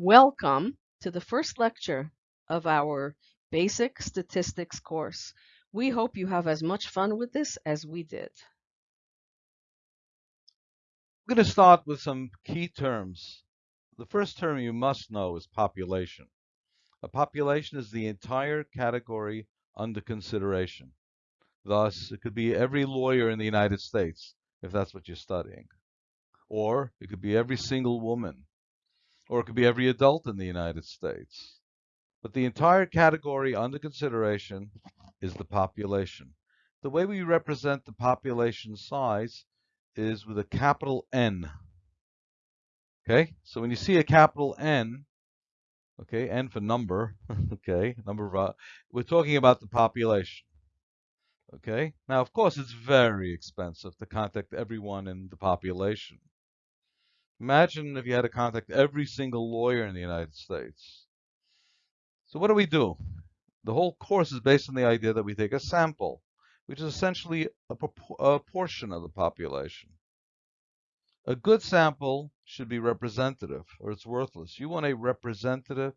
Welcome to the first lecture of our Basic Statistics course. We hope you have as much fun with this as we did. I'm going to start with some key terms. The first term you must know is population. A population is the entire category under consideration. Thus, it could be every lawyer in the United States, if that's what you're studying. Or it could be every single woman. Or it could be every adult in the United States. But the entire category under consideration is the population. The way we represent the population size is with a capital N. Okay, so when you see a capital N, okay, N for number, okay, number of, uh, we're talking about the population. Okay, now of course it's very expensive to contact everyone in the population. Imagine if you had to contact every single lawyer in the United States. So what do we do? The whole course is based on the idea that we take a sample, which is essentially a, a portion of the population. A good sample should be representative or it's worthless. You want a representative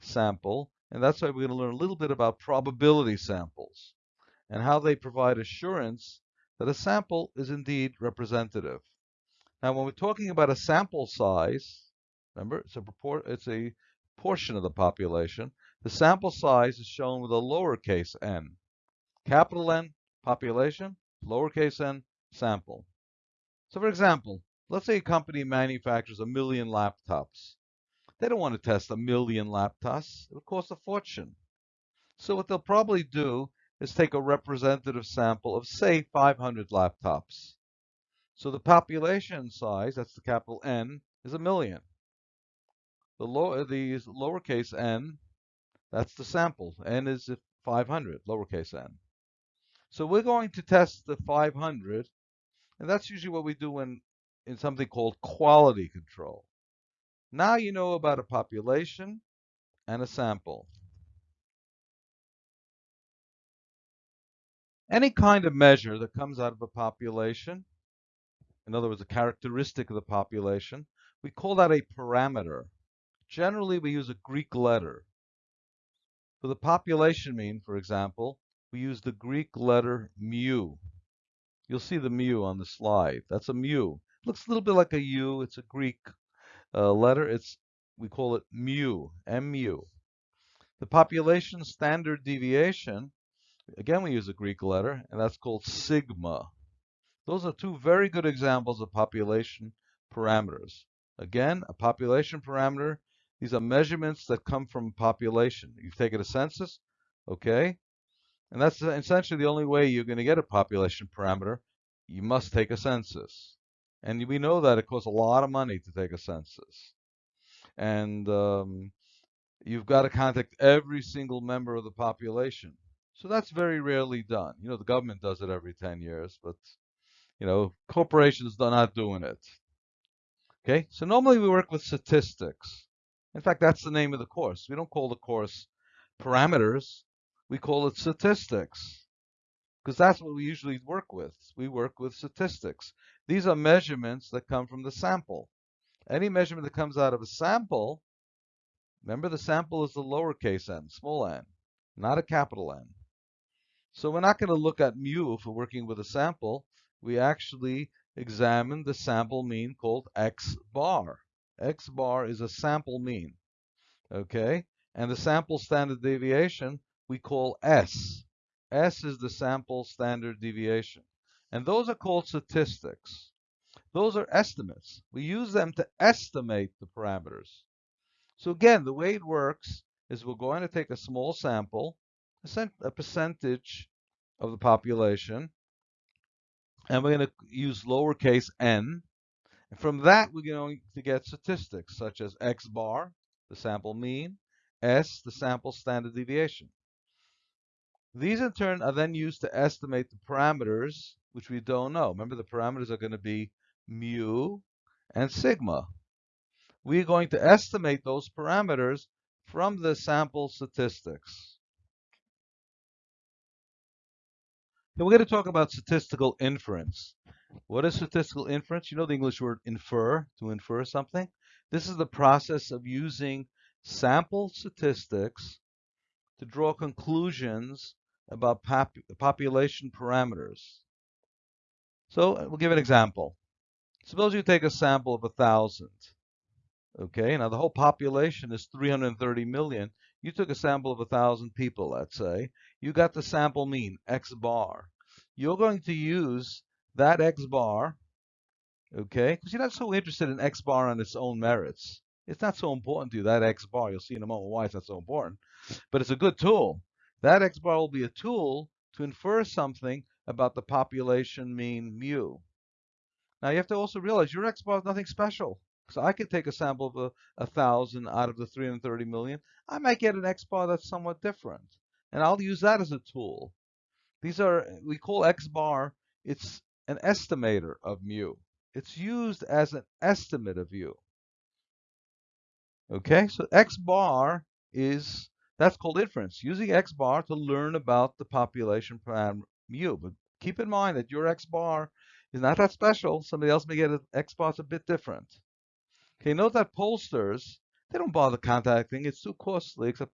sample, and that's why we're going to learn a little bit about probability samples and how they provide assurance that a sample is indeed representative. Now, when we're talking about a sample size, remember, it's a, it's a portion of the population. The sample size is shown with a lowercase n. Capital N, population, lowercase n, sample. So for example, let's say a company manufactures a million laptops. They don't want to test a million laptops. It would cost a fortune. So what they'll probably do is take a representative sample of, say, 500 laptops. So the population size, that's the capital N, is a million. The, low, uh, the lowercase n, that's the sample. n is 500, lowercase n. So we're going to test the 500, and that's usually what we do in, in something called quality control. Now you know about a population and a sample. Any kind of measure that comes out of a population in other words, a characteristic of the population, we call that a parameter. Generally, we use a Greek letter. For the population mean, for example, we use the Greek letter mu. You'll see the mu on the slide. That's a mu. It looks a little bit like a U. It's a Greek uh, letter. It's we call it mu, mu. The population standard deviation, again we use a Greek letter, and that's called sigma. Those are two very good examples of population parameters. Again, a population parameter, these are measurements that come from population. You've taken a census, okay? And that's essentially the only way you're going to get a population parameter. You must take a census. And we know that it costs a lot of money to take a census. And um, you've got to contact every single member of the population. So that's very rarely done. You know, the government does it every 10 years, but you know, corporations are not doing it. Okay, so normally we work with statistics. In fact, that's the name of the course. We don't call the course parameters, we call it statistics because that's what we usually work with. We work with statistics. These are measurements that come from the sample. Any measurement that comes out of a sample, remember the sample is the lowercase n, small n, not a capital N. So we're not going to look at mu if we're working with a sample we actually examine the sample mean called x bar. x bar is a sample mean, okay? And the sample standard deviation we call S. S is the sample standard deviation. And those are called statistics. Those are estimates. We use them to estimate the parameters. So again, the way it works is we're going to take a small sample, a percentage of the population, and we're going to use lowercase n. And from that, we're going to get statistics such as x bar, the sample mean, s, the sample standard deviation. These in turn are then used to estimate the parameters, which we don't know. Remember, the parameters are going to be mu and sigma. We're going to estimate those parameters from the sample statistics. Now we're going to talk about statistical inference. What is statistical inference? You know the English word infer, to infer something. This is the process of using sample statistics to draw conclusions about pop population parameters. So uh, we'll give an example. Suppose you take a sample of a thousand. Okay, now the whole population is 330 million. You took a sample of a thousand people, let's say. You got the sample mean, X bar. You're going to use that X bar, okay, because you're not so interested in X bar on its own merits. It's not so important to you, that X bar. You'll see in a moment why it's not so important. But it's a good tool. That X bar will be a tool to infer something about the population mean mu. Now you have to also realize your X bar is nothing special. So I could take a sample of a, a thousand out of the 330 million. I might get an X bar that's somewhat different. And I'll use that as a tool. These are, we call X bar, it's an estimator of mu. It's used as an estimate of mu. Okay, so X bar is, that's called inference, using X bar to learn about the population parameter mu. But keep in mind that your X bar is not that special. Somebody else may get an X bar that's a bit different. Okay, note that pollsters, they don't bother contacting. It's too costly, except,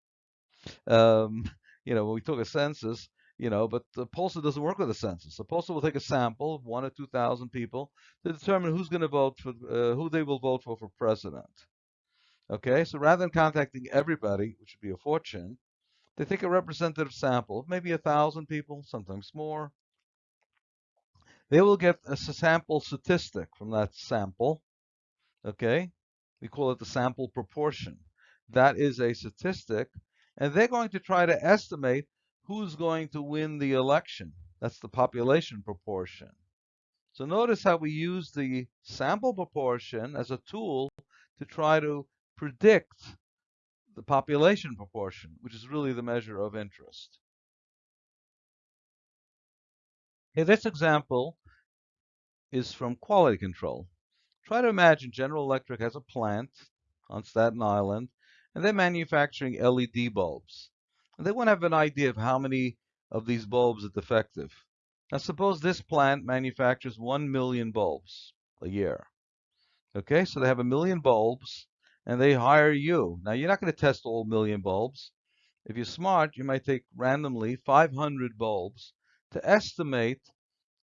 um, you know, when we took a census, you know, but the pollster doesn't work with a census. The pollster will take a sample of one or 2,000 people to determine who's going to vote for, uh, who they will vote for for president. Okay, so rather than contacting everybody, which would be a fortune, they take a representative sample of maybe a thousand people, sometimes more. They will get a sample statistic from that sample. Okay, we call it the sample proportion. That is a statistic, and they're going to try to estimate who's going to win the election. That's the population proportion. So notice how we use the sample proportion as a tool to try to predict the population proportion, which is really the measure of interest. Okay, this example is from quality control. Try to imagine General Electric has a plant on Staten Island, and they're manufacturing LED bulbs. And they want to have an idea of how many of these bulbs are defective. Now suppose this plant manufactures 1 million bulbs a year. Okay, so they have a million bulbs, and they hire you. Now you're not going to test all million bulbs. If you're smart, you might take randomly 500 bulbs to estimate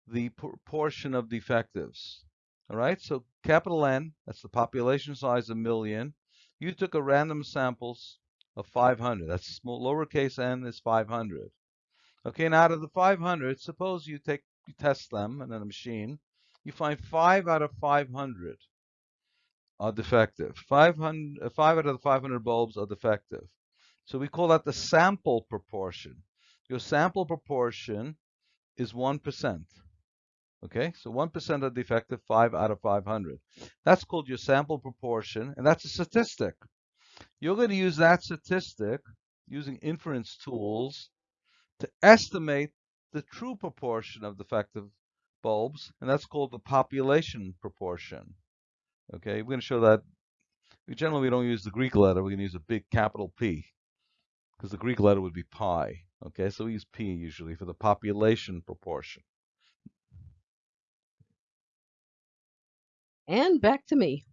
the proportion of defectives. All right, so capital N, that's the population size a million. You took a random samples of 500. That's small, lowercase n is 500. Okay, and out of the 500, suppose you take you test them in a machine, you find five out of 500 are defective. 500, five out of the 500 bulbs are defective. So we call that the sample proportion. Your sample proportion is 1%. Okay, so 1% are defective, 5 out of 500. That's called your sample proportion, and that's a statistic. You're going to use that statistic using inference tools to estimate the true proportion of defective bulbs, and that's called the population proportion. Okay, we're going to show that. We generally we don't use the Greek letter. We're going to use a big capital P because the Greek letter would be pi. Okay, so we use P usually for the population proportion. And back to me.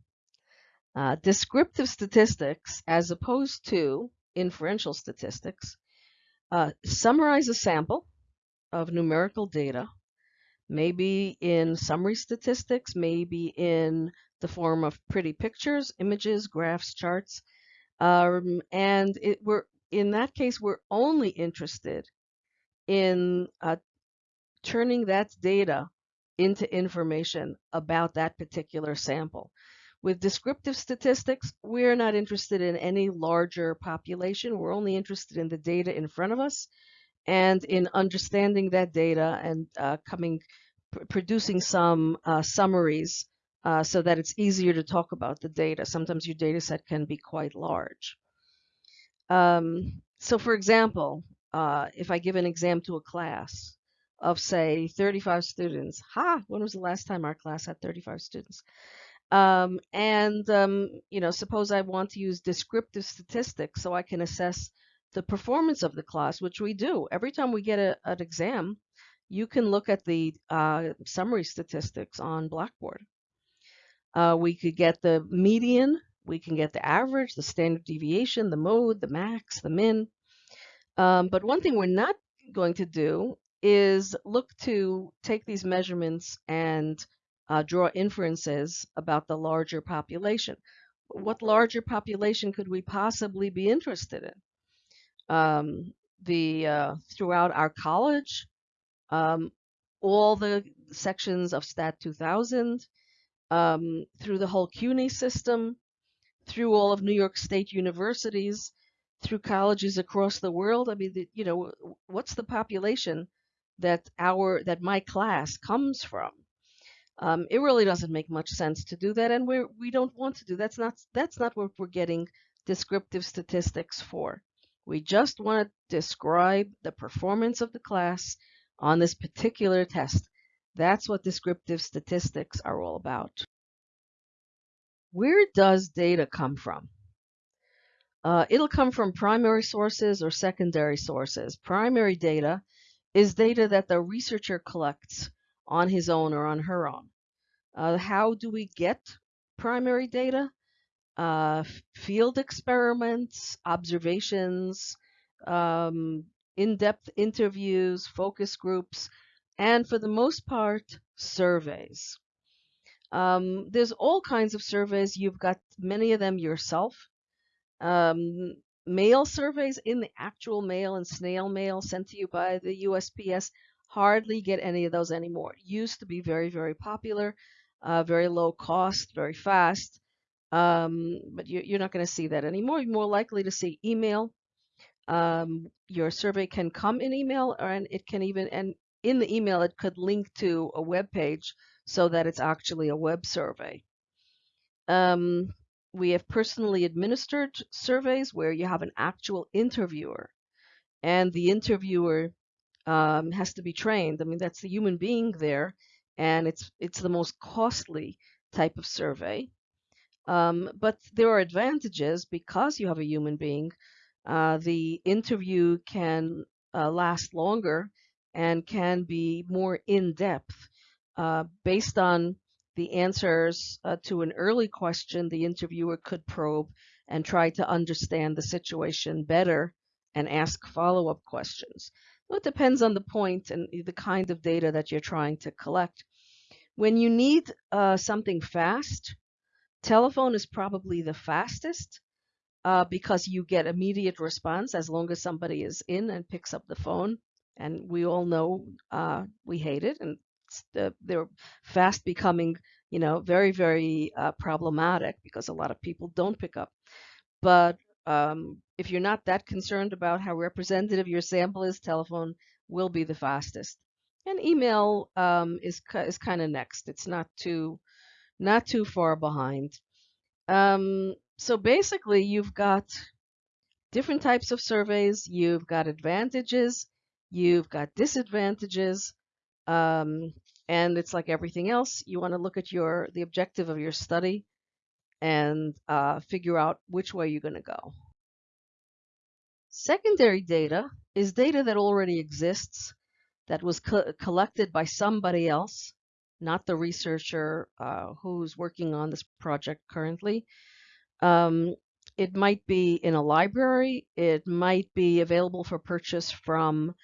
Uh, descriptive statistics, as opposed to inferential statistics, uh, summarize a sample of numerical data, maybe in summary statistics, maybe in the form of pretty pictures, images, graphs, charts. Um, and it, we're in that case, we're only interested in uh, turning that data into information about that particular sample. With descriptive statistics, we're not interested in any larger population. We're only interested in the data in front of us and in understanding that data and uh, coming, producing some uh, summaries uh, so that it's easier to talk about the data. Sometimes your data set can be quite large. Um, so for example, uh, if I give an exam to a class, of say 35 students. Ha! When was the last time our class had 35 students? Um, and um, you know, suppose I want to use descriptive statistics so I can assess the performance of the class, which we do every time we get a, an exam. You can look at the uh, summary statistics on Blackboard. Uh, we could get the median We can get the average, the standard deviation, the mode, the max, the min. Um, but one thing we're not going to do is look to take these measurements and uh, draw inferences about the larger population. What larger population could we possibly be interested in? Um, the uh, throughout our college, um, all the sections of STAT 2000, um, through the whole CUNY system, through all of New York State universities, through colleges across the world. I mean, the, you know, what's the population that our that my class comes from? Um, it really doesn't make much sense to do that, and we we don't want to do that's not that's not what we're getting descriptive statistics for. We just want to describe the performance of the class on this particular test. That's what descriptive statistics are all about. Where does data come from? Uh, it'll come from primary sources or secondary sources. Primary data is data that the researcher collects on his own or on her own. Uh, how do we get primary data? Uh, field experiments, observations, um, in-depth interviews, focus groups, and for the most part, surveys. Um, there's all kinds of surveys. You've got many of them yourself. Um, mail surveys in the actual mail and snail mail sent to you by the USPS hardly get any of those anymore. It used to be very, very popular, uh, very low cost, very fast. Um, but you, are not going to see that anymore. You're more likely to see email. Um, your survey can come in email, and it can even and in the email it could link to a web page so that it's actually a web survey. Um, we have personally administered surveys where you have an actual interviewer and the interviewer um, has to be trained. I mean, that's the human being there, and it's it's the most costly type of survey. Um, but there are advantages because you have a human being. Uh, the interview can uh, last longer and can be more in depth uh, based on the answers uh, to an early question, the interviewer could probe and try to understand the situation better and ask follow-up questions. So it depends on the point and the kind of data that you're trying to collect. When you need uh, something fast, telephone is probably the fastest uh, because you get immediate response as long as somebody is in and picks up the phone. And we all know uh, we hate it, and the, they're fast becoming, you know, very, very uh, problematic because a lot of people don't pick up. But um, if you're not that concerned about how representative your sample is, telephone will be the fastest. And email um, is is kind of next. It's not too not too far behind. Um, so basically, you've got different types of surveys. You've got advantages. You've got disadvantages. Um, and it's like everything else. You want to look at your the objective of your study and uh, figure out which way you're going to go. Secondary data is data that already exists, that was co collected by somebody else, not the researcher uh, who's working on this project currently. Um, it might be in a library. It might be available for purchase from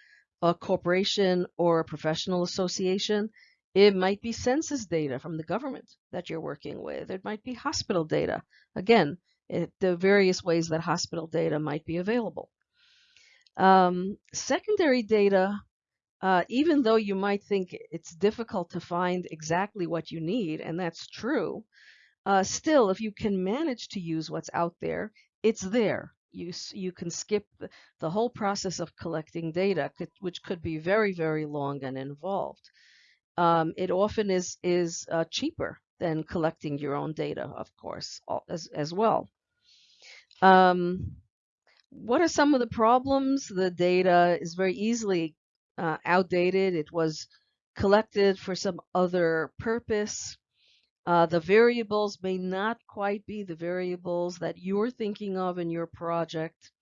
a corporation or a professional association. It might be census data from the government that you're working with. It might be hospital data. Again, it, the various ways that hospital data might be available. Um, secondary data, uh, even though you might think it's difficult to find exactly what you need, and that's true, uh, still, if you can manage to use what's out there, it's there you you can skip the, whole process of collecting data, which could be very very long and involved. Um, it often is is uh, cheaper than collecting your own data, of course, as as well. Um, what are some of the problems? The data is very easily uh, outdated. It was collected for some other purpose. Uh, the variables may not quite be the variables that you're thinking of in your project.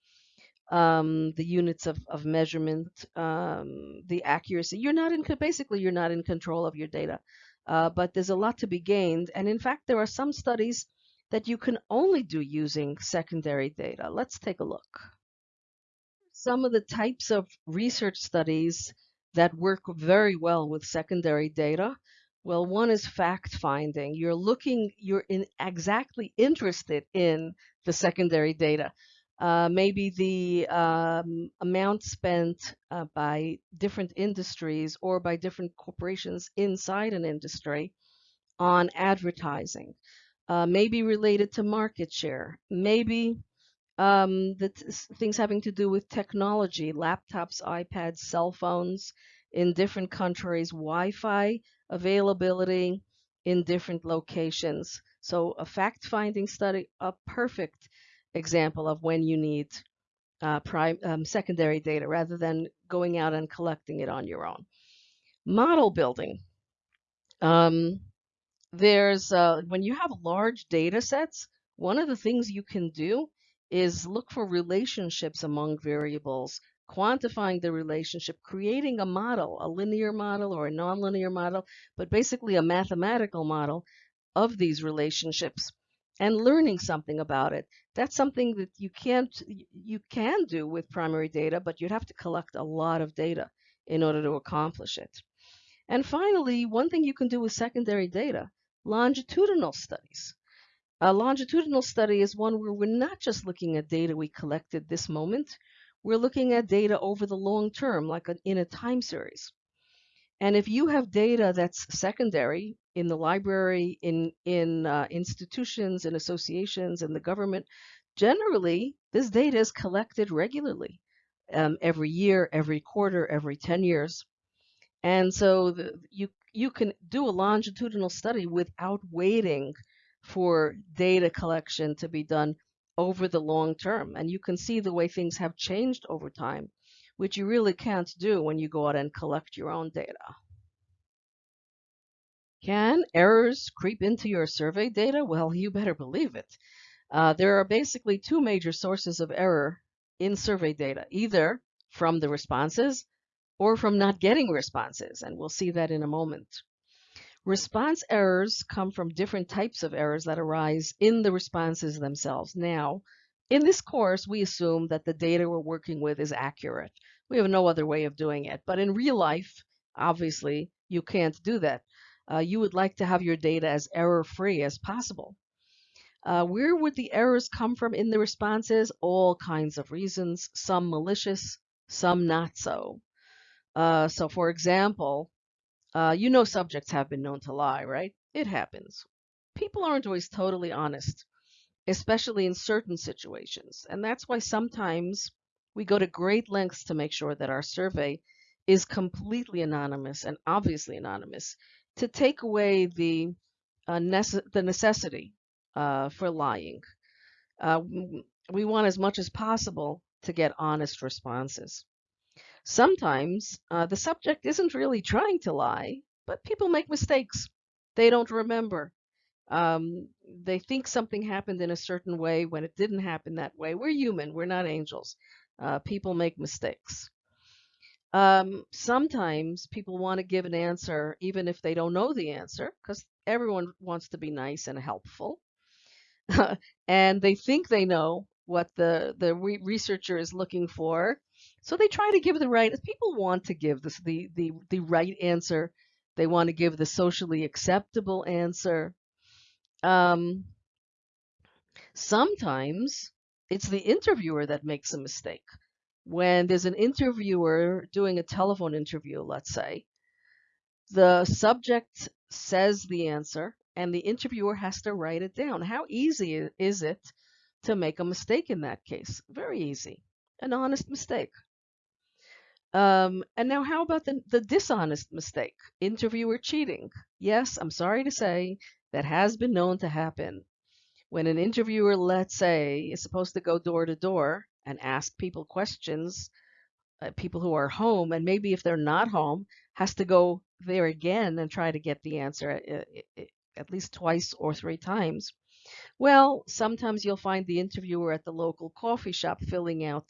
Um, the units of, of measurement, um, the accuracy. You're not in, basically, you're not in control of your data. Uh, but there's a lot to be gained. And in fact, there are some studies that you can only do using secondary data. Let's take a look. Some of the types of research studies that work very well with secondary data. Well, one is fact finding. You're looking, you're in exactly interested in the secondary data. Uh, maybe the um, amount spent uh, by different industries or by different corporations inside an industry on advertising, uh, maybe related to market share, maybe um, the things having to do with technology, laptops, iPads, cell phones in different countries, Wi-Fi availability in different locations. So a fact-finding study, a perfect example of when you need uh, prime, um, secondary data rather than going out and collecting it on your own. Model building. Um, there's uh, when you have large data sets, one of the things you can do is look for relationships among variables, quantifying the relationship, creating a model, a linear model or a nonlinear model, but basically a mathematical model of these relationships and learning something about it. That's something that you can't you can do with primary data, but you'd have to collect a lot of data in order to accomplish it. And finally, one thing you can do with secondary data, longitudinal studies. A longitudinal study is one where we're not just looking at data we collected this moment, we're looking at data over the long term, like in a time series. And if you have data that's secondary in the library, in, in uh, institutions, in associations, in the government, generally this data is collected regularly um, every year, every quarter, every 10 years. And so the, you, you can do a longitudinal study without waiting for data collection to be done over the long term. And you can see the way things have changed over time, which you really can't do when you go out and collect your own data. Can errors creep into your survey data? Well, you better believe it. Uh, there are basically two major sources of error in survey data, either from the responses or from not getting responses, and we'll see that in a moment. Response errors come from different types of errors that arise in the responses themselves. Now, in this course, we assume that the data we're working with is accurate. We have no other way of doing it. But in real life, obviously, you can't do that. Uh, you would like to have your data as error-free as possible. Uh, where would the errors come from in the responses? All kinds of reasons, some malicious, some not so. Uh, so for example, uh, you know subjects have been known to lie, right? It happens. People aren't always totally honest, especially in certain situations. And that's why sometimes we go to great lengths to make sure that our survey is completely anonymous and obviously anonymous to take away the, uh, nece the necessity uh, for lying. Uh, we want as much as possible to get honest responses. Sometimes uh, the subject isn't really trying to lie, but people make mistakes. They don't remember. Um, they think something happened in a certain way when it didn't happen that way. We're human, we're not angels. Uh, people make mistakes. Um, sometimes people want to give an answer even if they don't know the answer because everyone wants to be nice and helpful. and they think they know what the, the re researcher is looking for, so they try to give the right, people want to give this, the, the, the right answer. They want to give the socially acceptable answer. Um, sometimes it's the interviewer that makes a mistake. When there's an interviewer doing a telephone interview, let's say, the subject says the answer and the interviewer has to write it down. How easy is it to make a mistake in that case? Very easy. An honest mistake. Um, and now, how about the, the dishonest mistake? Interviewer cheating. Yes, I'm sorry to say that has been known to happen. When an interviewer, let's say, is supposed to go door to door and ask people questions, uh, people who are home, and maybe if they're not home, has to go there again and try to get the answer at, uh, at least twice or three times. Well, sometimes you'll find the interviewer at the local coffee shop filling out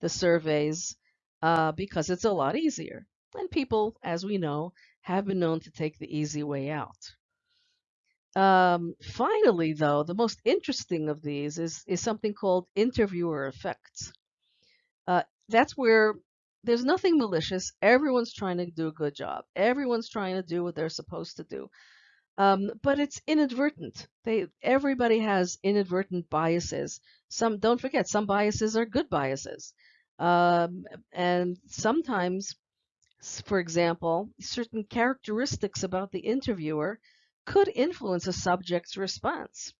the surveys uh, because it's a lot easier. And people, as we know, have been known to take the easy way out. Um, finally, though, the most interesting of these is, is something called interviewer effects. Uh, that's where there's nothing malicious. Everyone's trying to do a good job. Everyone's trying to do what they're supposed to do. Um, but it's inadvertent. They everybody has inadvertent biases. Some don't forget some biases are good biases, um, and sometimes, for example, certain characteristics about the interviewer could influence a subject's response.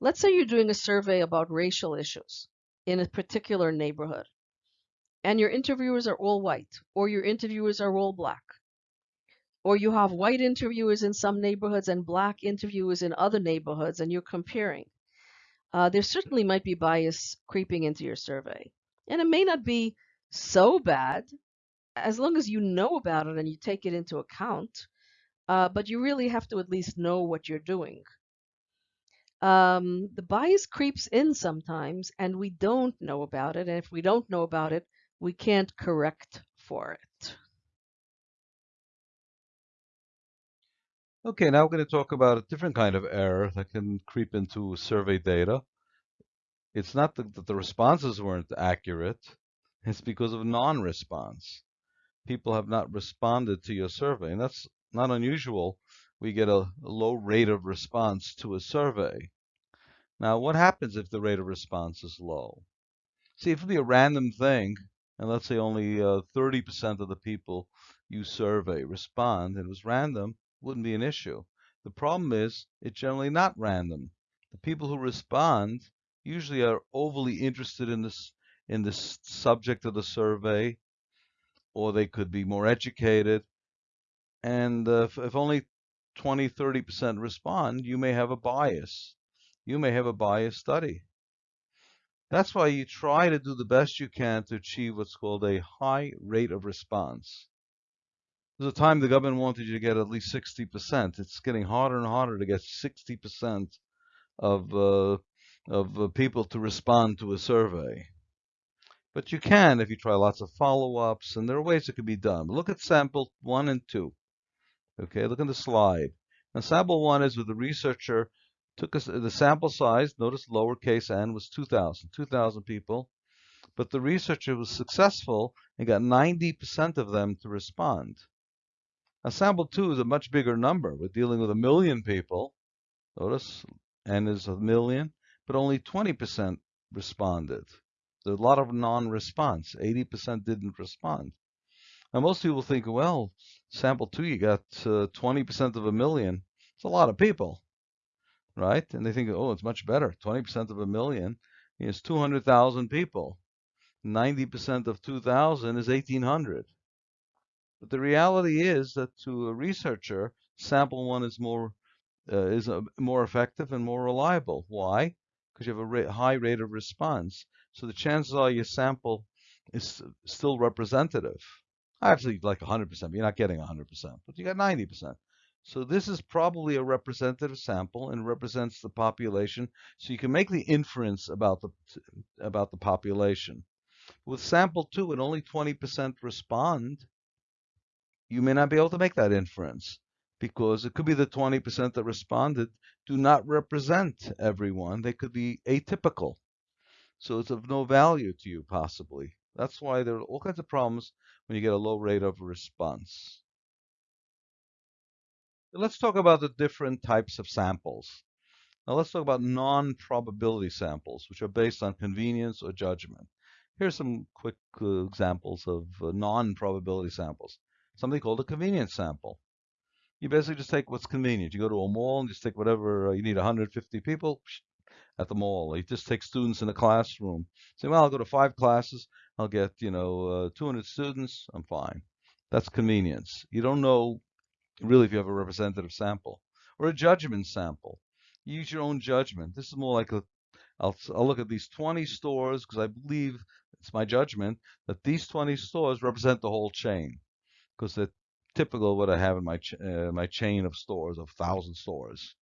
Let's say you're doing a survey about racial issues in a particular neighborhood and your interviewers are all white or your interviewers are all black or you have white interviewers in some neighborhoods and black interviewers in other neighborhoods and you're comparing uh, there certainly might be bias creeping into your survey and it may not be so bad as long as you know about it and you take it into account uh, but you really have to at least know what you're doing um, the bias creeps in sometimes and we don't know about it and if we don't know about it we can't correct for it. Okay, now we're going to talk about a different kind of error that can creep into survey data. It's not that the responses weren't accurate, it's because of non-response. People have not responded to your survey, and that's not unusual. We get a, low rate of response to a survey. Now, what happens if the rate of response is low? See, if it be a random thing, and let's say only 30% uh, of the people you survey respond, and it was random, wouldn't be an issue. The problem is it's generally not random. The people who respond usually are overly interested in this in this subject of the survey, or they could be more educated. And uh, if, if only 20, 30% respond, you may have a bias. You may have a biased study. That's why you try to do the best you can to achieve what's called a high rate of response. There's a time the government wanted you to get at least 60%. It's getting harder and harder to get 60% of, uh, of uh, people to respond to a survey. But you can if you try lots of follow-ups, and there are ways it can be done. Look at sample one and two. Okay, look at the slide. Now, sample one is with the researcher took us the sample size, notice lowercase n was 2,000, 2,000 people, but the researcher was successful and got 90% of them to respond. Now sample two is a much bigger number. We're dealing with a million people. Notice n is a million, but only 20% responded. There's a lot of non-response. 80% didn't respond. Now most people think, well, sample two, you got 20% uh, of a million. It's a lot of people right? And they think, oh, it's much better. 20% of a million is 200,000 people. 90% of 2,000 is 1,800. But the reality is that to a researcher, sample one is more uh, is a, more effective and more reliable. Why? Because you have a high rate of response. So the chances are your sample is still representative. I actually, like 100%, but you're not getting 100%, but you got 90%. So this is probably a representative sample and represents the population. So you can make the inference about the about the population. With sample two and only 20% respond, you may not be able to make that inference because it could be the 20% that responded do not represent everyone. They could be atypical. So it's of no value to you possibly. That's why there are all kinds of problems when you get a low rate of response. Let's talk about the different types of samples. Now let's talk about non-probability samples, which are based on convenience or judgment. Here's some quick uh, examples of uh, non-probability samples. Something called a convenience sample. You basically just take what's convenient. You go to a mall and just take whatever, uh, you need 150 people at the mall. You just take students in a classroom. Say, well, I'll go to five classes. I'll get, you know, uh, 200 students. I'm fine. That's convenience. You don't know really if you have a representative sample or a judgment sample. Use your own judgment. This is more like a, I'll, I'll look at these 20 stores because I believe it's my judgment that these 20 stores represent the whole chain because they're typical what I have in my, ch uh, my chain of stores of 1,000 stores.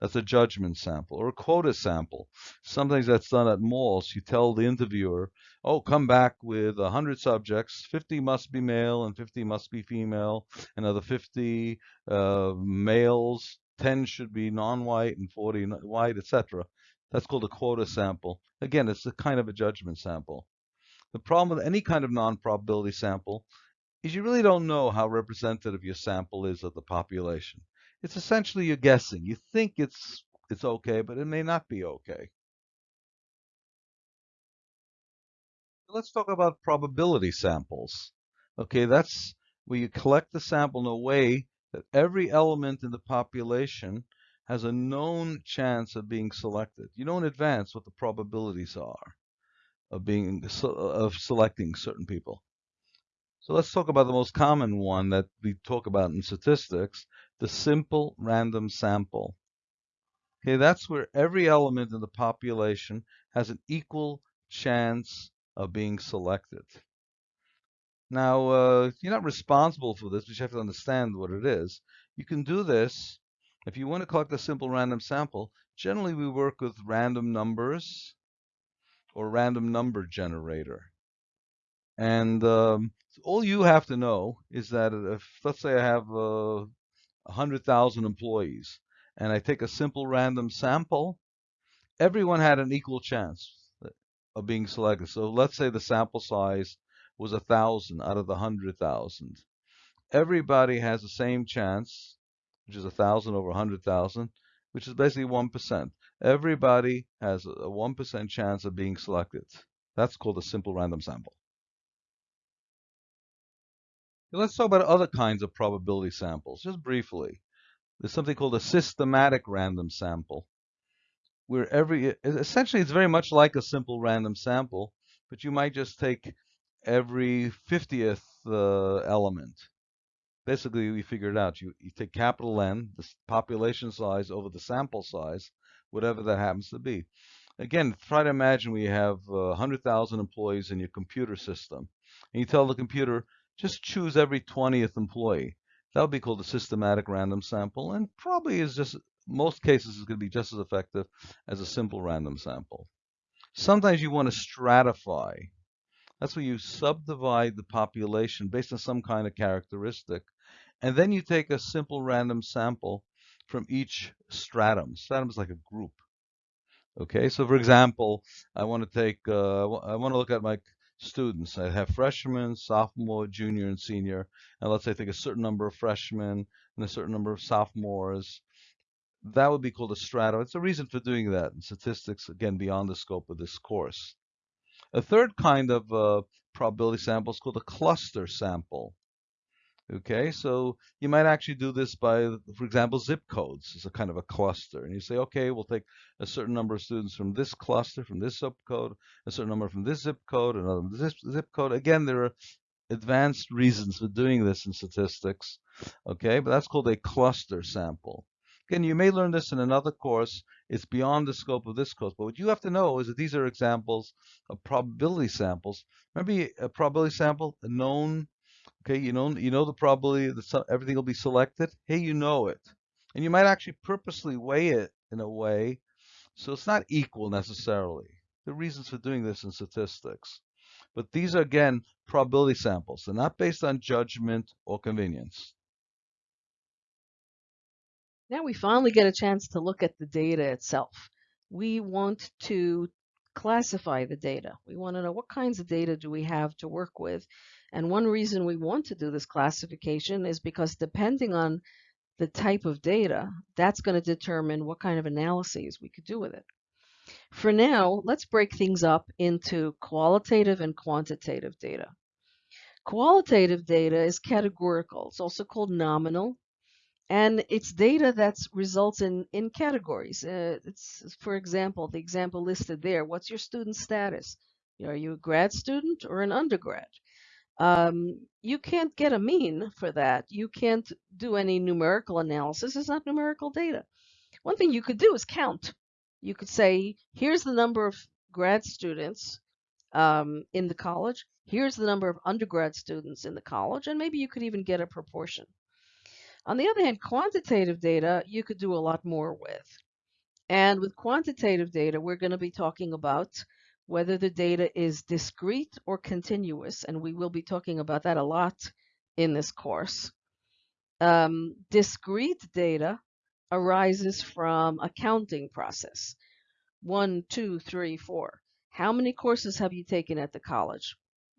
That's a judgment sample or a quota sample. Something that's done at malls. You tell the interviewer, oh, come back with 100 subjects. 50 must be male and 50 must be female. Another 50 uh, males, 10 should be non-white and 40 white, etc. That's called a quota sample. Again, it's a kind of a judgment sample. The problem with any kind of non-probability sample is you really don't know how representative your sample is of the population. It's essentially you're guessing. You think it's it's okay, but it may not be okay. Let's talk about probability samples. Okay, that's where you collect the sample in a way that every element in the population has a known chance of being selected. You know in advance what the probabilities are of being of selecting certain people. So let's talk about the most common one that we talk about in statistics, the simple random sample. Okay, that's where every element in the population has an equal chance of being selected. Now, uh, you're not responsible for this, but you have to understand what it is. You can do this if you want to collect a simple random sample. Generally, we work with random numbers or random number generator. And um, all you have to know is that if, let's say I have uh, 100,000 employees and I take a simple random sample, everyone had an equal chance of being selected. So let's say the sample size was a thousand out of the hundred thousand. Everybody has the same chance, which is a thousand over a hundred thousand, which is basically one percent. Everybody has a one percent chance of being selected. That's called a simple random sample. Let's talk about other kinds of probability samples, just briefly. There's something called a systematic random sample where every essentially it's very much like a simple random sample, but you might just take every 50th uh, element. Basically, we figured out you, you take capital N, the population size over the sample size, whatever that happens to be. Again, try to imagine we have uh, 100,000 employees in your computer system, and you tell the computer, just choose every 20th employee. That would be called a systematic random sample, and probably is just most cases is going to be just as effective as a simple random sample. Sometimes you want to stratify. That's where you subdivide the population based on some kind of characteristic. And then you take a simple random sample from each stratum. Stratum is like a group. Okay, so for example, I want to take, uh, I want to look at my students. I have freshmen, sophomore, junior, and senior. And let's say I take a certain number of freshmen and a certain number of sophomores that would be called a stratum. It's a reason for doing that in statistics, again, beyond the scope of this course. A third kind of uh, probability sample is called a cluster sample. Okay, so you might actually do this by, for example, zip codes is a kind of a cluster. And you say, okay, we'll take a certain number of students from this cluster, from this zip code, a certain number from this zip code, another this zip code. Again, there are advanced reasons for doing this in statistics. Okay, but that's called a cluster sample. Again, you may learn this in another course. It's beyond the scope of this course. But what you have to know is that these are examples of probability samples. Remember a probability sample, a known, okay, you know, you know the probability that everything will be selected. Hey, you know it. And you might actually purposely weigh it in a way so it's not equal necessarily. The reasons for doing this in statistics. But these are, again, probability samples. They're not based on judgment or convenience. Now we finally get a chance to look at the data itself. We want to classify the data. We want to know what kinds of data do we have to work with. And one reason we want to do this classification is because depending on the type of data, that's going to determine what kind of analyses we could do with it. For now, let's break things up into qualitative and quantitative data. Qualitative data is categorical. It's also called nominal and it's data that results in in categories. Uh, it's for example, the example listed there. What's your student status? Are you a grad student or an undergrad? Um, you can't get a mean for that. You can't do any numerical analysis. It's not numerical data. One thing you could do is count. You could say, here's the number of grad students um, in the college. Here's the number of undergrad students in the college, and maybe you could even get a proportion. On the other hand, quantitative data you could do a lot more with. And with quantitative data, we're going to be talking about whether the data is discrete or continuous, and we will be talking about that a lot in this course. Um, discrete data arises from a counting process. One, two, three, four. How many courses have you taken at the college?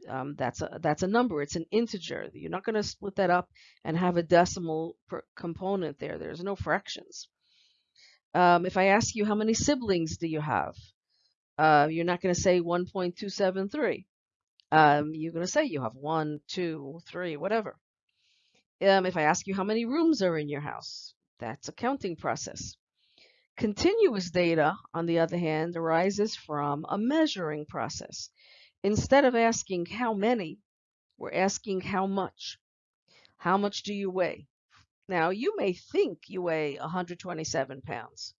Um, that's a that's a number. It's an integer. You're not going to split that up and have a decimal component there. There's no fractions. Um, if I ask you how many siblings do you have, uh, you're not going to say 1.273. Um, you're going to say you have one, two, three, whatever. Um, if I ask you how many rooms are in your house, that's a counting process. Continuous data, on the other hand, arises from a measuring process. Instead of asking how many, we're asking how much. How much do you weigh? Now, you may think you weigh 127 pounds,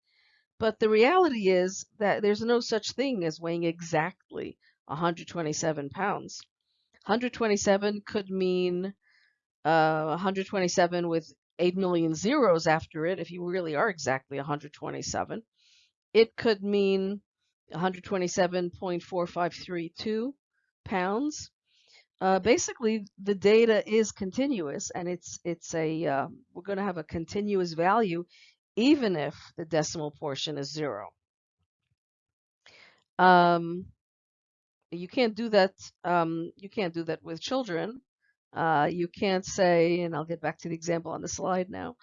but the reality is that there's no such thing as weighing exactly 127 pounds. 127 could mean uh, 127 with 8 million zeros after it if you really are exactly 127. It could mean 127.4532 pounds. Uh, basically, the data is continuous, and it's it's a uh, we're going to have a continuous value, even if the decimal portion is zero. Um, you can't do that. Um, you can't do that with children. Uh, you can't say, and I'll get back to the example on the slide now.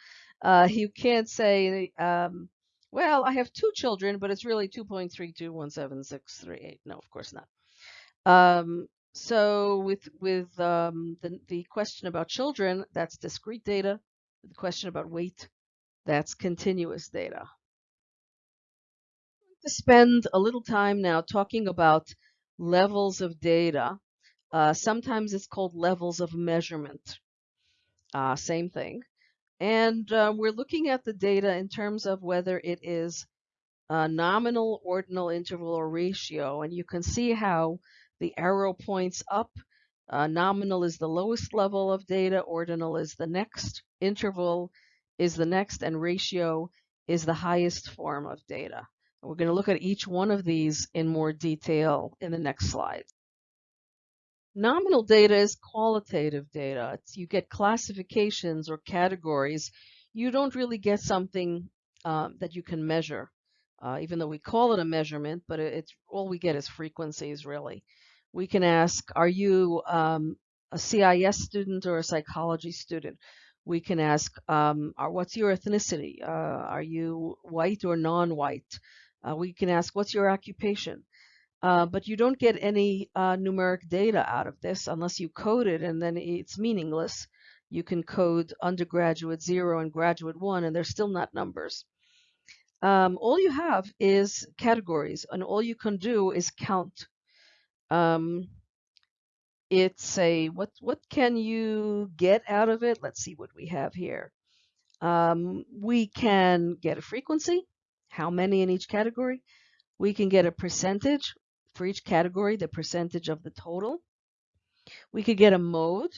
Uh, you can't say, um, well, I have two children, but it's really 2.3217638. No, of course not. Um, so with with um, the, the question about children, that's discrete data. The question about weight, that's continuous data. To spend a little time now talking about levels of data. Uh, sometimes it's called levels of measurement. Uh, same thing. And uh, we're looking at the data in terms of whether it is nominal, ordinal, interval, or ratio. And you can see how the arrow points up. Uh, nominal is the lowest level of data, ordinal is the next, interval is the next, and ratio is the highest form of data. We're going to look at each one of these in more detail in the next slide. Nominal data is qualitative data. It's, you get classifications or categories. You don't really get something um, that you can measure, uh, even though we call it a measurement, but it's all we get is frequencies, really. We can ask, are you um, a CIS student or a psychology student? We can ask, um, what's your ethnicity? Uh, are you white or non-white? Uh, we can ask, what's your occupation? Uh, but you don't get any uh, numeric data out of this unless you code it and then it's meaningless. You can code undergraduate zero and graduate one and they're still not numbers. Um, all you have is categories and all you can do is count. Um, it's a, what, what can you get out of it? Let's see what we have here. Um, we can get a frequency how many in each category. We can get a percentage for each category, the percentage of the total. We could get a mode,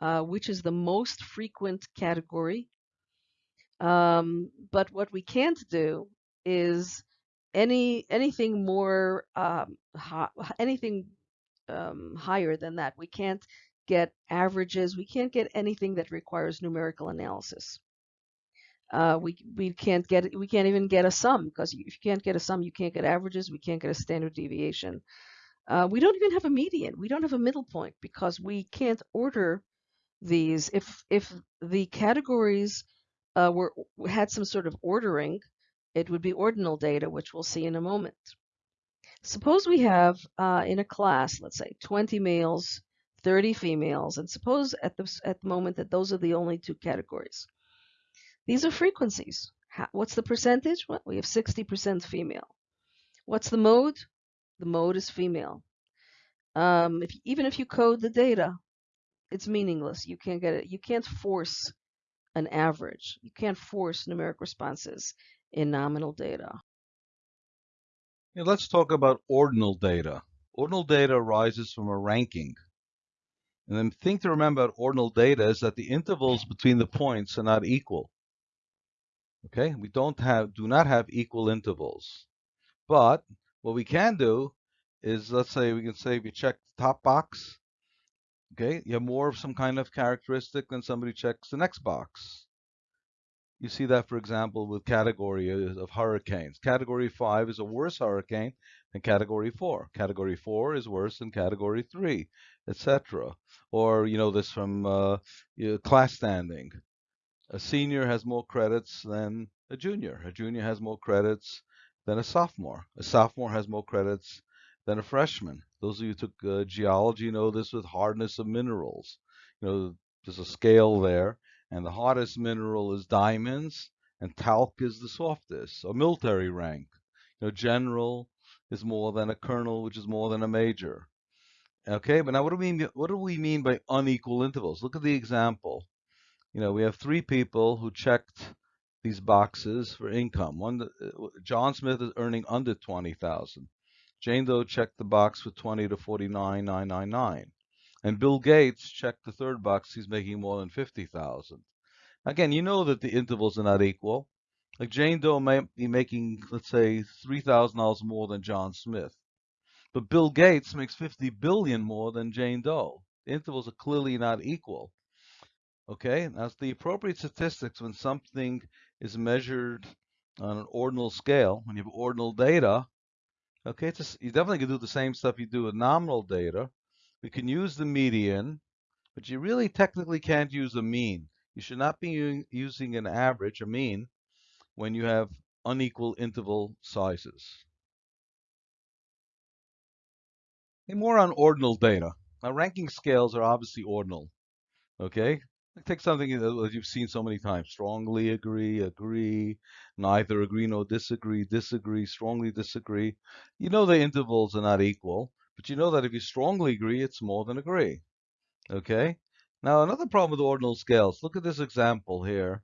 uh, which is the most frequent category. Um, but what we can't do is any anything more um, anything um, higher than that. We can't get averages. We can't get anything that requires numerical analysis. Uh, we we can't get we can't even get a sum because if you can't get a sum, you can't get averages. We can't get a standard deviation. Uh, we don't even have a median. We don't have a middle point because we can't order these. If if the categories uh, were had some sort of ordering, it would be ordinal data, which we'll see in a moment. Suppose we have uh, in a class, let's say 20 males, 30 females, and suppose at the at the moment that those are the only two categories. These are frequencies. How, what's the percentage? Well, we have 60% female. What's the mode? The mode is female. Um, if, even if you code the data, it's meaningless. You can't get it. You can't force an average. You can't force numeric responses in nominal data. Yeah, let's talk about ordinal data. Ordinal data arises from a ranking. And the thing to remember about ordinal data is that the intervals between the points are not equal. Okay, we don't have, do not have equal intervals. But what we can do is, let's say we can say you check the top box, okay, you have more of some kind of characteristic than somebody checks the next box. You see that, for example, with category of hurricanes. Category 5 is a worse hurricane than category 4. Category 4 is worse than category 3, etc. Or, you know, this from uh, class standing. A senior has more credits than a junior. A junior has more credits than a sophomore. A sophomore has more credits than a freshman. Those of you who took uh, geology know this with hardness of minerals. You know, there's a scale there, and the hardest mineral is diamonds, and talc is the softest. A military rank, you know, general is more than a colonel, which is more than a major. Okay, but now what do we mean, what do we mean by unequal intervals? Look at the example you know, we have three people who checked these boxes for income. One, uh, John Smith is earning under 20,000. Jane Doe checked the box for 20 to 49,999. And Bill Gates checked the third box. He's making more than 50,000. Again, you know that the intervals are not equal. Like Jane Doe may be making, let's say, $3,000 more than John Smith. But Bill Gates makes 50 billion more than Jane Doe. The intervals are clearly not equal. Okay, that's the appropriate statistics when something is measured on an ordinal scale, when you have ordinal data. Okay, it's a, you definitely can do the same stuff you do with nominal data. We can use the median, but you really technically can't use a mean. You should not be using an average, a mean, when you have unequal interval sizes. Okay, more on ordinal data. Now, ranking scales are obviously ordinal. Okay, Take something that you've seen so many times. Strongly agree, agree, neither agree nor disagree, disagree, strongly disagree. You know the intervals are not equal, but you know that if you strongly agree, it's more than agree. Okay? Now, another problem with ordinal scales. Look at this example here.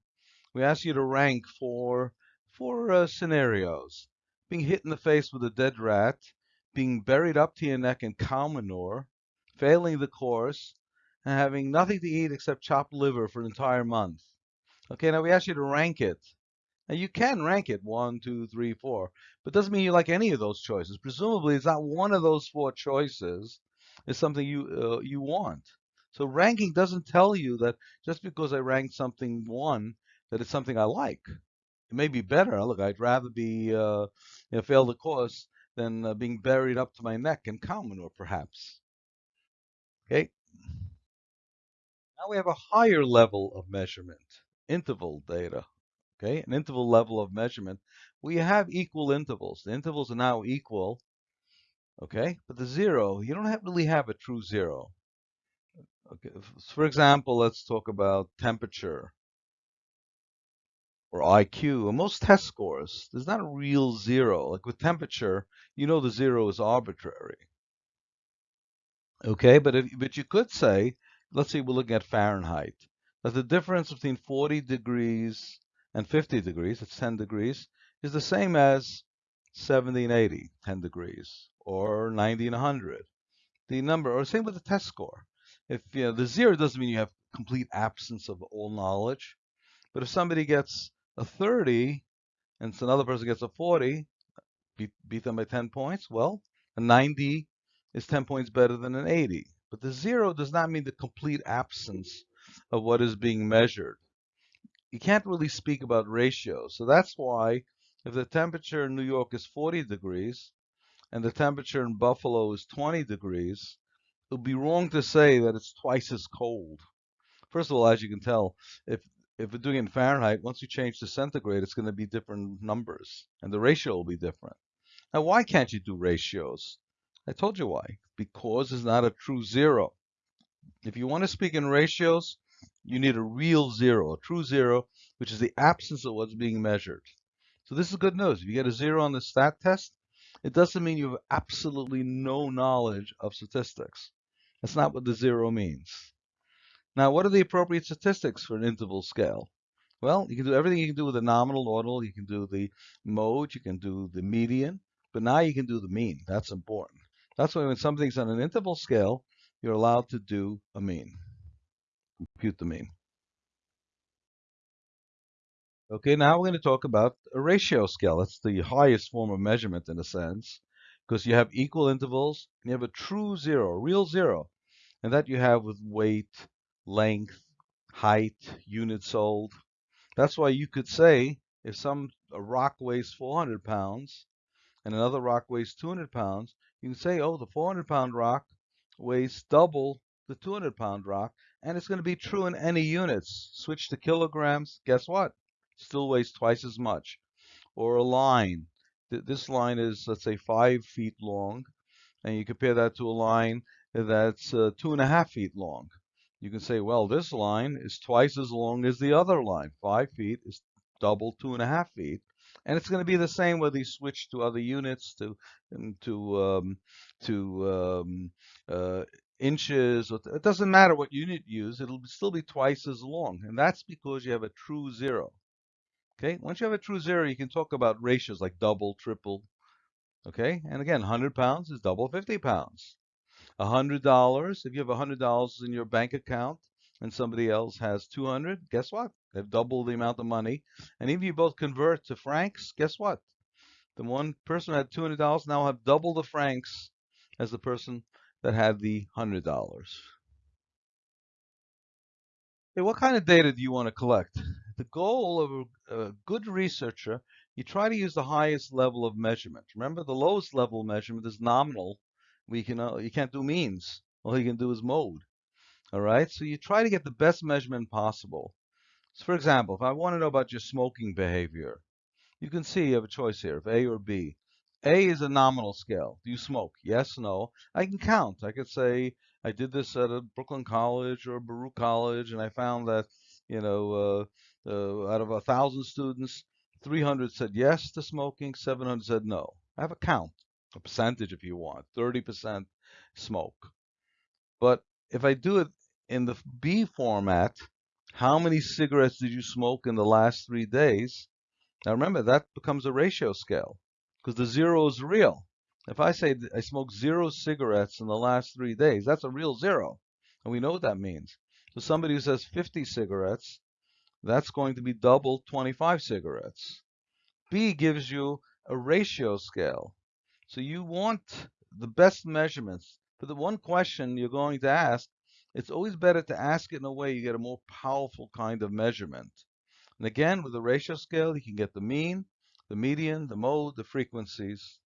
We ask you to rank for four uh, scenarios. Being hit in the face with a dead rat, being buried up to your neck in cow manure, failing the course, and having nothing to eat except chopped liver for an entire month. Okay, now we ask you to rank it. Now you can rank it one, two, three, four, but doesn't mean you like any of those choices. Presumably, it's not one of those four choices is something you uh, you want. So ranking doesn't tell you that just because I ranked something one that it's something I like. It may be better. Look, I'd rather be uh, you know, fail the course than uh, being buried up to my neck in cow manure, perhaps. Okay. Now we have a higher level of measurement, interval data. Okay, an interval level of measurement. We have equal intervals. The intervals are now equal. Okay, but the zero, you don't have really have a true zero. Okay, for example, let's talk about temperature or IQ. Most test scores, there's not a real zero. Like with temperature, you know the zero is arbitrary. Okay, but if, but you could say let's say we're looking at Fahrenheit, that the difference between 40 degrees and 50 degrees, it's 10 degrees, is the same as 70 and 80, 10 degrees, or 90 and 100. The number, or same with the test score. If you know, the zero doesn't mean you have complete absence of all knowledge, but if somebody gets a 30 and another person gets a 40, beat, beat them by 10 points, well, a 90 is 10 points better than an 80. But the zero does not mean the complete absence of what is being measured. You can't really speak about ratios. So that's why if the temperature in New York is 40 degrees and the temperature in Buffalo is 20 degrees, it would be wrong to say that it's twice as cold. First of all, as you can tell, if if we're doing it in Fahrenheit, once you change to centigrade, it's going to be different numbers, and the ratio will be different. Now, why can't you do ratios? I told you why. Because it's not a true zero. If you want to speak in ratios, you need a real zero, a true zero, which is the absence of what's being measured. So this is good news. If you get a zero on the stat test, it doesn't mean you have absolutely no knowledge of statistics. That's not what the zero means. Now, what are the appropriate statistics for an interval scale? Well, you can do everything you can do with a nominal ordinal. You can do the mode, you can do the median, but now you can do the mean. That's important. That's why when something's on an interval scale, you're allowed to do a mean, compute the mean. Okay, now we're going to talk about a ratio scale. That's the highest form of measurement in a sense, because you have equal intervals, you have a true zero, real zero, and that you have with weight, length, height, units sold. That's why you could say if some a rock weighs 400 pounds and another rock weighs 200 pounds, you can say, oh, the 400 pound rock weighs double the 200 pound rock, and it's going to be true in any units. Switch to kilograms, guess what? Still weighs twice as much. Or a line. This line is, let's say, five feet long, and you compare that to a line that's uh, two and a half feet long. You can say, well, this line is twice as long as the other line. Five feet is double two and a half feet. And it's going to be the same whether you switch to other units, to to um, to um, uh, inches. It doesn't matter what unit you use. It'll still be twice as long, and that's because you have a true zero. Okay. Once you have a true zero, you can talk about ratios like double, triple. Okay. And again, 100 pounds is double 50 pounds. $100, if you have $100 in your bank account and somebody else has 200, guess what? They've doubled the amount of money. And if you both convert to francs, guess what? The one person who had $200 now have double the francs as the person that had the $100. Okay, what kind of data do you want to collect? The goal of a, a good researcher, you try to use the highest level of measurement. Remember, the lowest level measurement is nominal. We can uh, you can't do means. All you can do is mode. All right, so you try to get the best measurement possible. So for example, if I want to know about your smoking behavior, you can see you have a choice here of A or B. A is a nominal scale. Do you smoke? Yes, no. I can count. I could say I did this at a Brooklyn College or Baruch College, and I found that, you know, uh, uh, out of a thousand students, 300 said yes to smoking, 700 said no. I have a count, a percentage if you want, 30% smoke. But if I do it in the B format, how many cigarettes did you smoke in the last three days? Now remember, that becomes a ratio scale because the zero is real. If I say I smoked zero cigarettes in the last three days, that's a real zero. And we know what that means. So somebody who says 50 cigarettes, that's going to be double 25 cigarettes. B gives you a ratio scale. So you want the best measurements. But the one question you're going to ask it's always better to ask it in a way you get a more powerful kind of measurement. And again, with the ratio scale, you can get the mean, the median, the mode, the frequencies.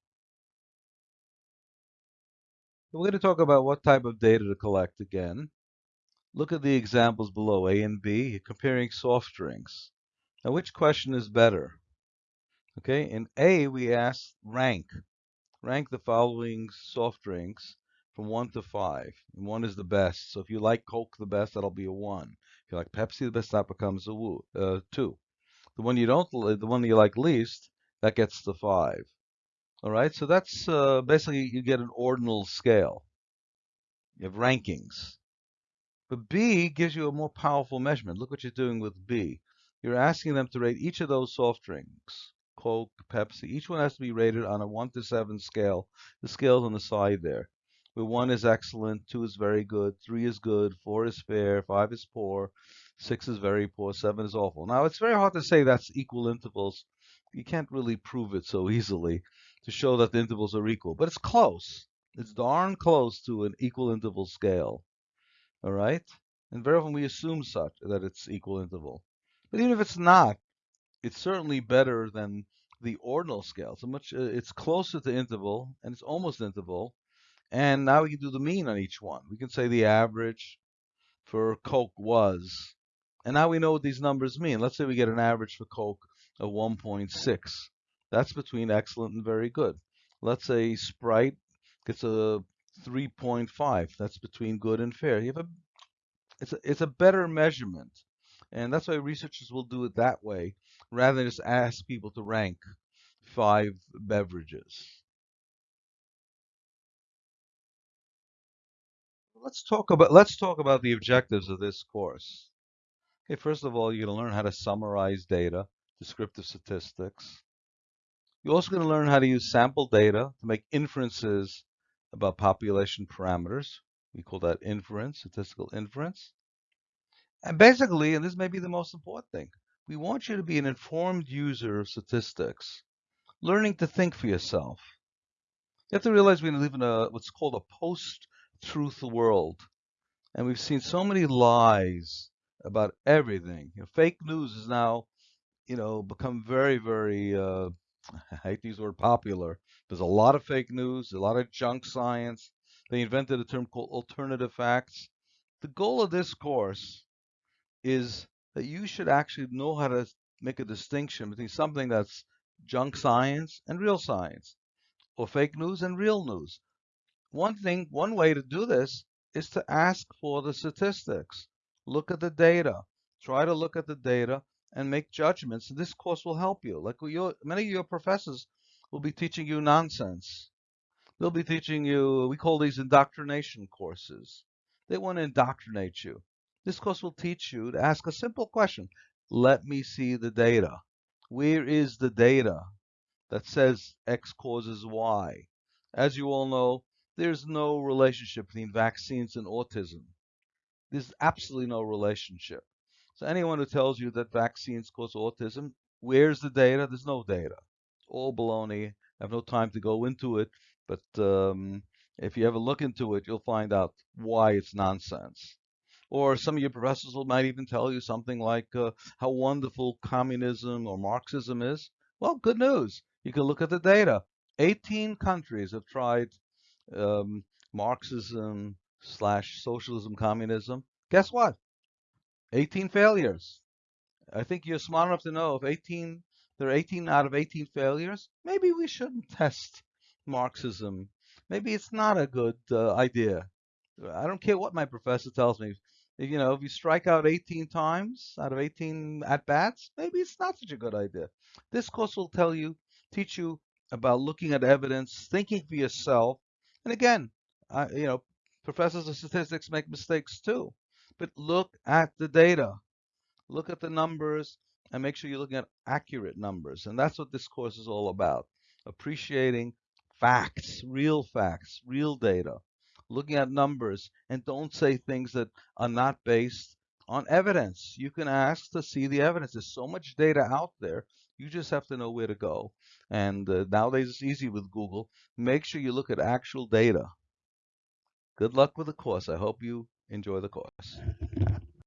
We're going to talk about what type of data to collect again. Look at the examples below, A and B, comparing soft drinks. Now, which question is better? Okay, in A, we ask rank. Rank the following soft drinks from 1 to 5. And 1 is the best. So if you like Coke the best, that'll be a 1. If you like Pepsi the best, that becomes a uh, 2. The one you don't, the one you like least, that gets the 5. All right, so that's uh, basically you get an ordinal scale. You have rankings. But B gives you a more powerful measurement. Look what you're doing with B. You're asking them to rate each of those soft drinks, Coke, Pepsi. Each one has to be rated on a 1 to 7 scale. The scale's on the side there where one is excellent, two is very good, three is good, four is fair, five is poor, six is very poor, seven is awful. Now, it's very hard to say that's equal intervals. You can't really prove it so easily to show that the intervals are equal, but it's close. It's darn close to an equal interval scale. All right? And very often we assume such that it's equal interval. But even if it's not, it's certainly better than the ordinal scale. So much uh, it's closer to interval and it's almost interval and now we can do the mean on each one. We can say the average for Coke was. And now we know what these numbers mean. Let's say we get an average for Coke of 1.6. That's between excellent and very good. Let's say Sprite gets a 3.5. That's between good and fair. You have a it's a, it's a better measurement. And that's why researchers will do it that way rather than just ask people to rank five beverages. let's talk about let's talk about the objectives of this course. Okay, first of all, you're going to learn how to summarize data, descriptive statistics. You're also going to learn how to use sample data to make inferences about population parameters. We call that inference, statistical inference. And basically, and this may be the most important thing, we want you to be an informed user of statistics, learning to think for yourself. You have to realize we live in a what's called a post truth world. And we've seen so many lies about everything. You know, fake news is now you know, become very, very, uh, I hate these word popular. There's a lot of fake news, a lot of junk science. They invented a term called alternative facts. The goal of this course is that you should actually know how to make a distinction between something that's junk science and real science, or fake news and real news. One thing, one way to do this is to ask for the statistics. Look at the data. Try to look at the data and make judgments. This course will help you. Like your, many of your professors will be teaching you nonsense. They'll be teaching you, we call these indoctrination courses. They want to indoctrinate you. This course will teach you to ask a simple question. Let me see the data. Where is the data that says X causes Y? As you all know, there's no relationship between vaccines and autism. There's absolutely no relationship. So anyone who tells you that vaccines cause autism, where's the data? There's no data. All baloney. I have no time to go into it, but um, if you ever look into it, you'll find out why it's nonsense. Or some of your professors might even tell you something like uh, how wonderful communism or Marxism is. Well, good news. You can look at the data. 18 countries have tried um, Marxism slash socialism, communism. Guess what? 18 failures. I think you're smart enough to know if 18 there are 18 out of 18 failures, maybe we shouldn't test Marxism. Maybe it's not a good uh, idea. I don't care what my professor tells me. If, you know, if you strike out 18 times out of 18 at bats, maybe it's not such a good idea. This course will tell you, teach you about looking at evidence, thinking for yourself. And again, I, you know, professors of statistics make mistakes too. But look at the data, look at the numbers, and make sure you're looking at accurate numbers. And that's what this course is all about. Appreciating facts, real facts, real data, looking at numbers, and don't say things that are not based on evidence. You can ask to see the evidence. There's so much data out there. You just have to know where to go. And uh, nowadays it's easy with Google. Make sure you look at actual data. Good luck with the course. I hope you enjoy the course.